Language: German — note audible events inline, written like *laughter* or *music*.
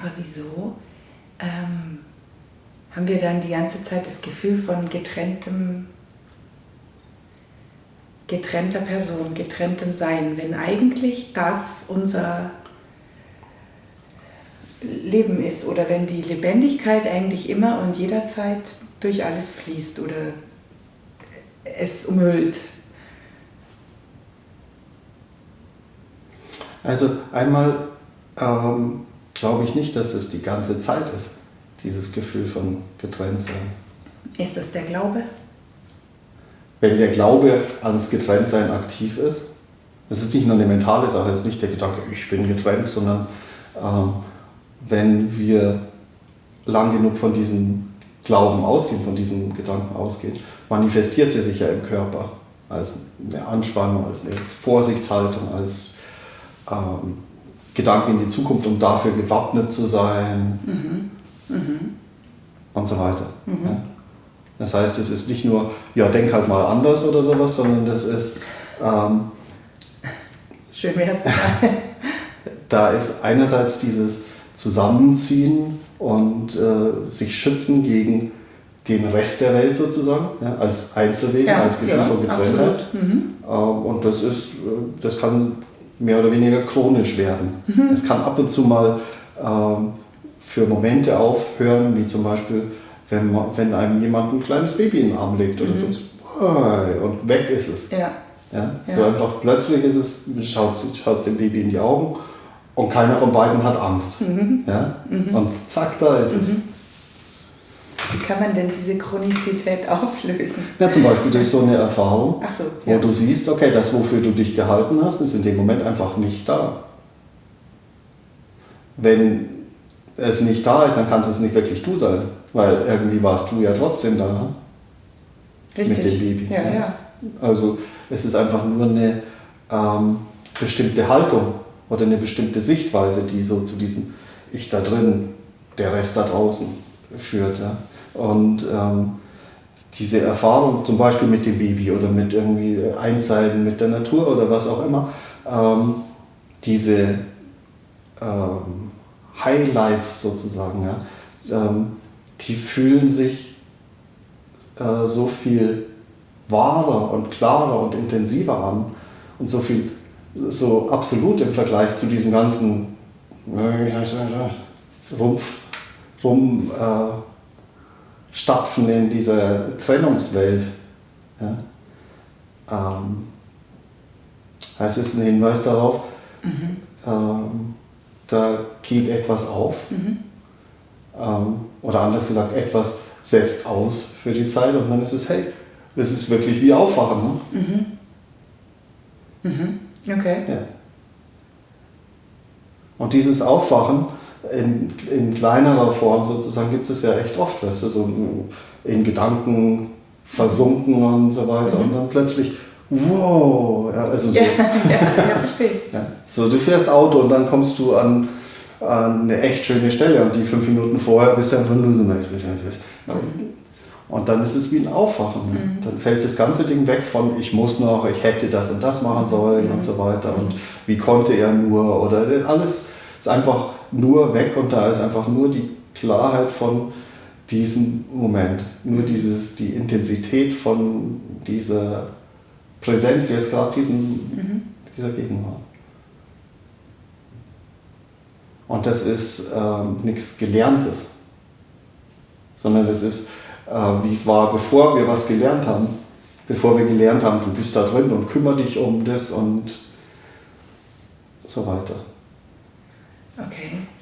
Aber wieso ähm, haben wir dann die ganze Zeit das Gefühl von getrenntem, getrennter Person, getrenntem Sein, wenn eigentlich das unser Leben ist oder wenn die Lebendigkeit eigentlich immer und jederzeit durch alles fließt oder es umhüllt. Also einmal ähm, glaube ich nicht, dass es die ganze Zeit ist, dieses Gefühl von Getrenntsein. Ist das der Glaube? Wenn der Glaube ans Getrenntsein aktiv ist, das ist nicht nur eine mentale Sache, es ist nicht der Gedanke, ich bin getrennt, sondern ähm, wenn wir lang genug von diesem Glauben ausgehen, von diesem Gedanken ausgehen, manifestiert sie sich ja im Körper als eine Anspannung, als eine Vorsichtshaltung, als ähm, Gedanken in die Zukunft, um dafür gewappnet zu sein mhm. Mhm. und so weiter. Mhm. Ja. Das heißt, es ist nicht nur, ja, denk halt mal anders oder sowas, sondern das ist. Ähm, Schön wäre es. *laughs* da ist einerseits dieses zusammenziehen und äh, sich schützen gegen den Rest der Welt sozusagen, ja, als Einzelwesen, ja, als Gefühl ja, von Getrenntheit. Mhm. Äh, und das ist, äh, das kann mehr oder weniger chronisch werden. Mhm. Es kann ab und zu mal ähm, für Momente aufhören, wie zum Beispiel, wenn, man, wenn einem jemand ein kleines Baby in den Arm legt oder mhm. so, und weg ist es. Ja. Ja, so einfach plötzlich ist es, schaut, schaut dem Baby in die Augen und keiner von beiden hat Angst. Mhm. Ja? Mhm. Und zack, da ist es. Mhm. Wie kann man denn diese Chronizität auflösen? Ja, zum Beispiel durch so eine Erfahrung, so, ja. wo du siehst, okay, das, wofür du dich gehalten hast, ist in dem Moment einfach nicht da. Wenn es nicht da ist, dann kannst es nicht wirklich du sein, weil irgendwie warst du ja trotzdem da. Ne? Richtig. Mit dem Baby. Ja, ja. Also es ist einfach nur eine ähm, bestimmte Haltung oder eine bestimmte Sichtweise, die so zu diesem Ich da drin, der Rest da draußen führt. Ja. Und ähm, diese Erfahrung zum Beispiel mit dem Baby oder mit irgendwie Einseiten mit der Natur oder was auch immer, ähm, diese ähm, Highlights sozusagen, ja, ähm, die fühlen sich äh, so viel wahrer und klarer und intensiver an und so viel so absolut im Vergleich zu diesem ganzen Rumpf, rum äh, stapfen in dieser Trennungswelt. Ja? Ähm, heißt es ein Hinweis darauf, mhm. ähm, da geht etwas auf. Mhm. Ähm, oder anders gesagt, etwas setzt aus für die Zeit und dann ist es, hey, das ist wirklich wie Aufwachen. Ne? Mhm. Mhm. Okay. Ja. Und dieses Aufwachen in, in kleinerer Form sozusagen gibt es ja echt oft, weißt du, so in Gedanken versunken und so weiter mhm. und dann plötzlich, wow, ja, also so. Ja, *laughs* ja, ja verstehe. Ja, so, du fährst Auto und dann kommst du an, an eine echt schöne Stelle und die fünf Minuten vorher bist du einfach nur so. Und dann ist es wie ein Aufwachen. Mhm. Dann fällt das ganze Ding weg von ich muss noch, ich hätte das und das machen sollen mhm. und so weiter. Und wie konnte er nur oder alles ist einfach nur weg und da ist einfach nur die Klarheit von diesem Moment. Nur dieses, die Intensität von dieser Präsenz jetzt gerade diesem, mhm. dieser Gegenwart. Und das ist ähm, nichts Gelerntes, sondern das ist äh, wie es war, bevor wir was gelernt haben. Bevor wir gelernt haben, du bist da drin und kümmere dich um das und so weiter. Okay.